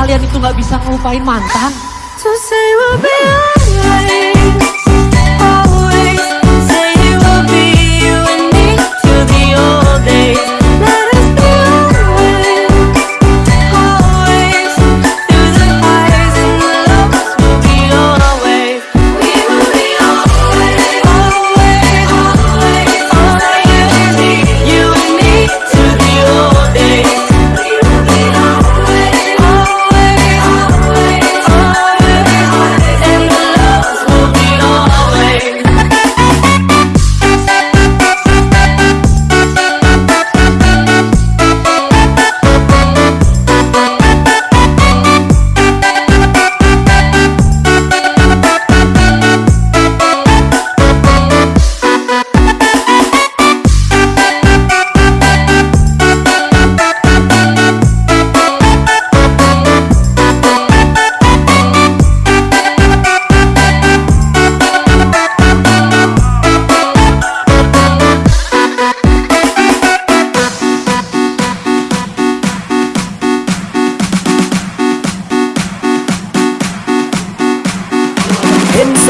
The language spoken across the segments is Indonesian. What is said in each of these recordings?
kalian itu nggak bisa ngelupain mantan? To say we'll be alright.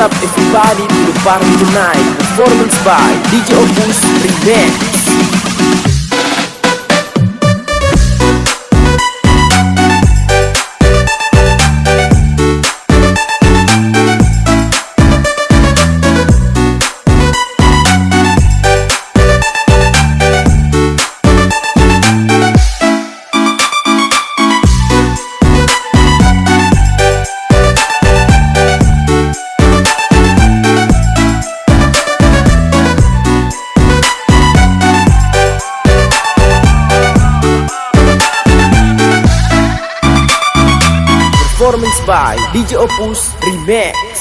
up everybody to the party tonight. Performance by DJ Opus Remix performance by DJ Opus Remix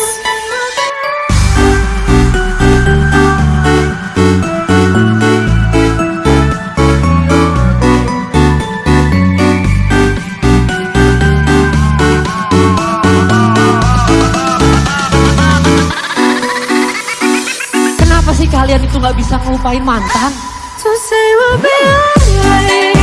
Kenapa sih kalian itu nggak bisa ngelupain mantan? To say we'll be alright.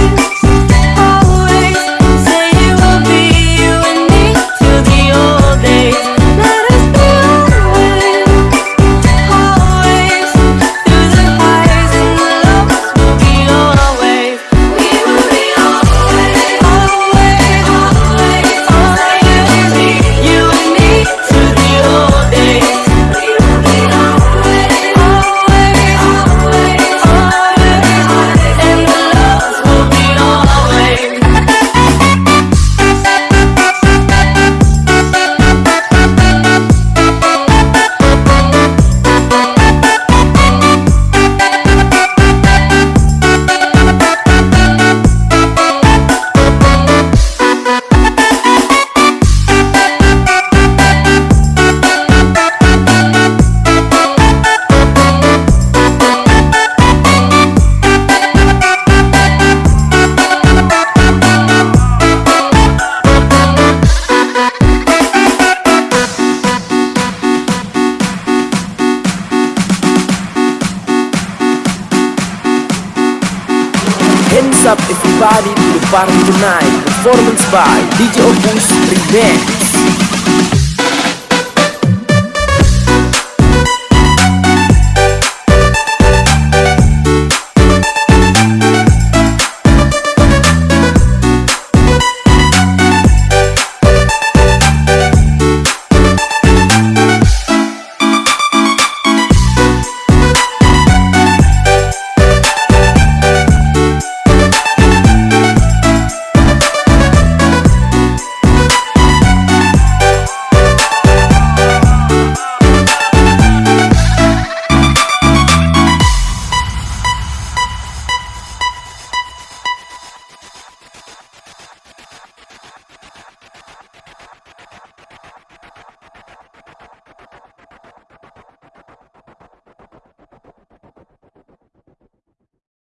up everybody to the party tonight. Performance by DJ Opus Revenge.